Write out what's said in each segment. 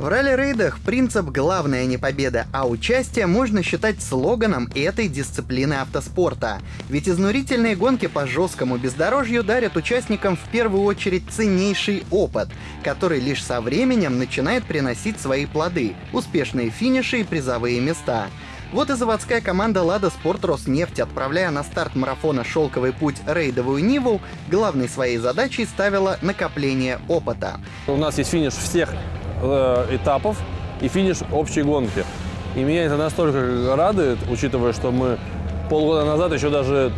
В ралли-рейдах принцип «главное не победа, а участие» можно считать слоганом этой дисциплины автоспорта. Ведь изнурительные гонки по жесткому бездорожью дарят участникам в первую очередь ценнейший опыт, который лишь со временем начинает приносить свои плоды — успешные финиши и призовые места. Вот и заводская команда «Лада Спорт Роснефть», отправляя на старт марафона «Шелковый путь» рейдовую Ниву, главной своей задачей ставила накопление опыта. У нас есть финиш всех э, этапов и финиш общей гонки. И меня это настолько радует, учитывая, что мы полгода назад еще даже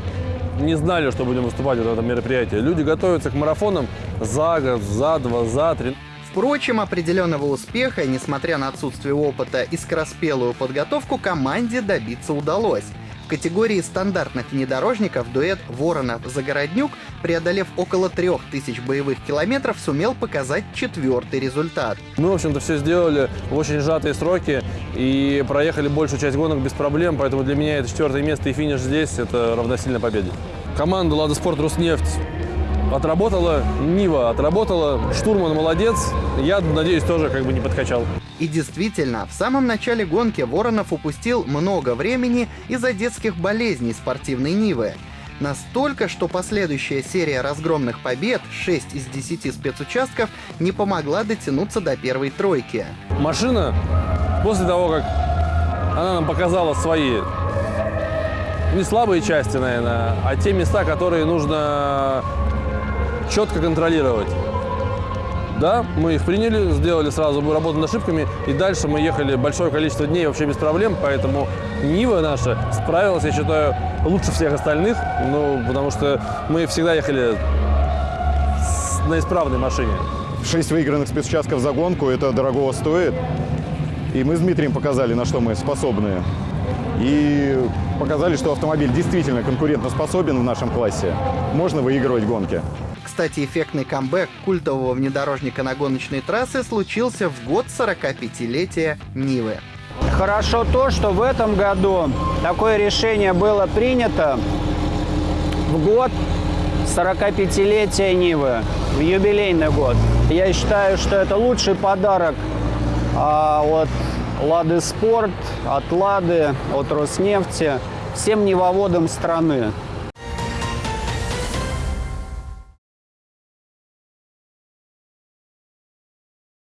не знали, что будем выступать в этом мероприятии. Люди готовятся к марафонам за год, за два, за три. Впрочем, определенного успеха, несмотря на отсутствие опыта и скороспелую подготовку, команде добиться удалось. Категории стандартных внедорожников дуэт Воронов-Загороднюк, преодолев около 3000 боевых километров, сумел показать четвертый результат. Мы, в общем-то, все сделали в очень сжатые сроки и проехали большую часть гонок без проблем, поэтому для меня это четвертое место и финиш здесь — это равносильно победе. Команда «Лада Спорт Руснефть» отработала, Нива отработала, штурман молодец, я надеюсь тоже как бы не подкачал. И действительно, в самом начале гонки Воронов упустил много времени из-за детских болезней спортивной Нивы. Настолько, что последующая серия разгромных побед, 6 из 10 спецучастков, не помогла дотянуться до первой тройки. Машина, после того, как она нам показала свои не слабые части, наверное, а те места, которые нужно четко контролировать. Да, мы их приняли, сделали сразу работу над ошибками, и дальше мы ехали большое количество дней вообще без проблем, поэтому Нива наша справилась, я считаю, лучше всех остальных, ну, потому что мы всегда ехали на исправной машине. Шесть выигранных спецучастков за гонку, это дорогого стоит. И мы с Дмитрием показали, на что мы способны. И показали, что автомобиль действительно конкурентоспособен в нашем классе. Можно выигрывать гонки. Кстати, эффектный камбэк культового внедорожника на гоночной трассе случился в год 45-летия Нивы. Хорошо то, что в этом году такое решение было принято в год 45-летия Нивы, в юбилейный год. Я считаю, что это лучший подарок а, от Лады Спорт, от Лады, от Роснефти всем невоводам страны.